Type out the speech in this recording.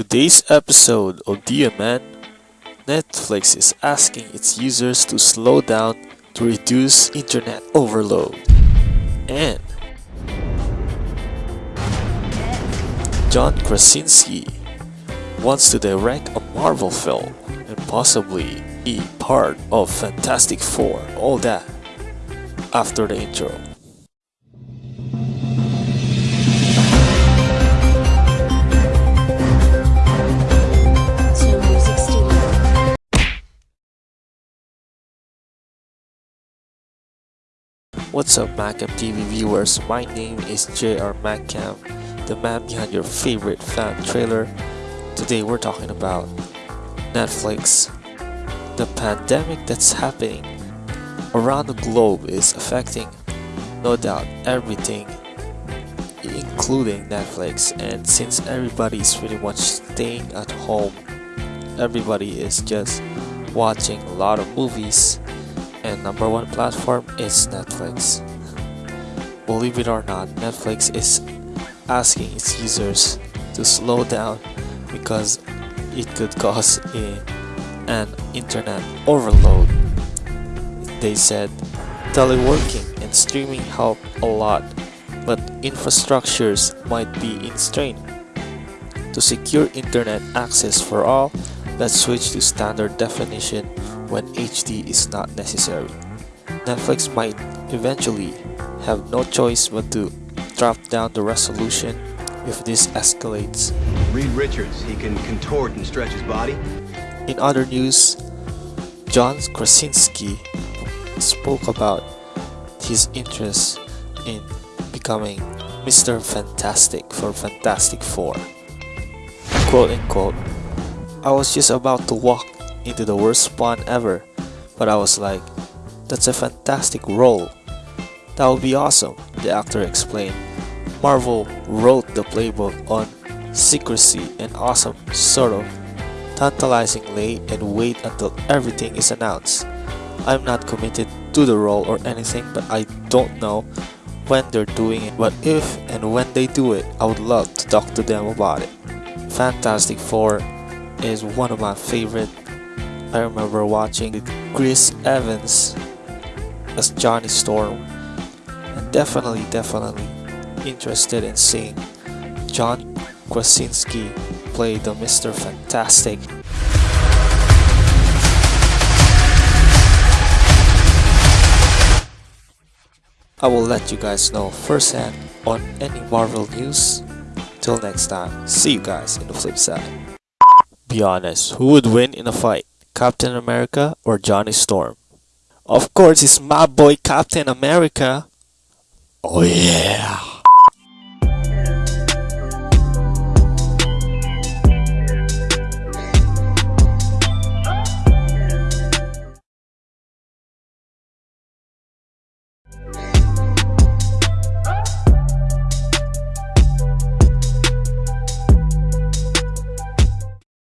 today's episode of DMN, Netflix is asking its users to slow down to reduce internet overload. And John Krasinski wants to direct a Marvel film and possibly be part of Fantastic Four. All that after the intro. What's up Macam TV viewers, my name is JR Macam, the man behind your favorite fan trailer. Today we're talking about Netflix. The pandemic that's happening around the globe is affecting, no doubt, everything, including Netflix. And since everybody is pretty much staying at home, everybody is just watching a lot of movies and number one platform is Netflix. Believe it or not, Netflix is asking its users to slow down because it could cause a, an internet overload. They said teleworking and streaming help a lot, but infrastructures might be in strain. To secure internet access for all, let's switch to standard definition when HD is not necessary. Netflix might eventually have no choice but to drop down the resolution if this escalates. Reed Richards, he can contort and stretch his body. In other news, John Krasinski spoke about his interest in becoming Mr. Fantastic for Fantastic Four. Quote unquote, I was just about to walk into the worst spawn ever, but I was like, that's a fantastic role. That would be awesome, the actor explained. Marvel wrote the playbook on secrecy and awesome, sort of tantalizingly and wait until everything is announced. I'm not committed to the role or anything, but I don't know when they're doing it. But if and when they do it, I would love to talk to them about it. Fantastic Four is one of my favorite. I remember watching Chris Evans as Johnny Storm, and definitely, definitely interested in seeing John Krasinski play the Mr. Fantastic. I will let you guys know firsthand on any Marvel news. Till next time, see you guys in the flip side. Be honest, who would win in a fight? Captain America or Johnny Storm? Of course, it's my boy Captain America. Oh yeah.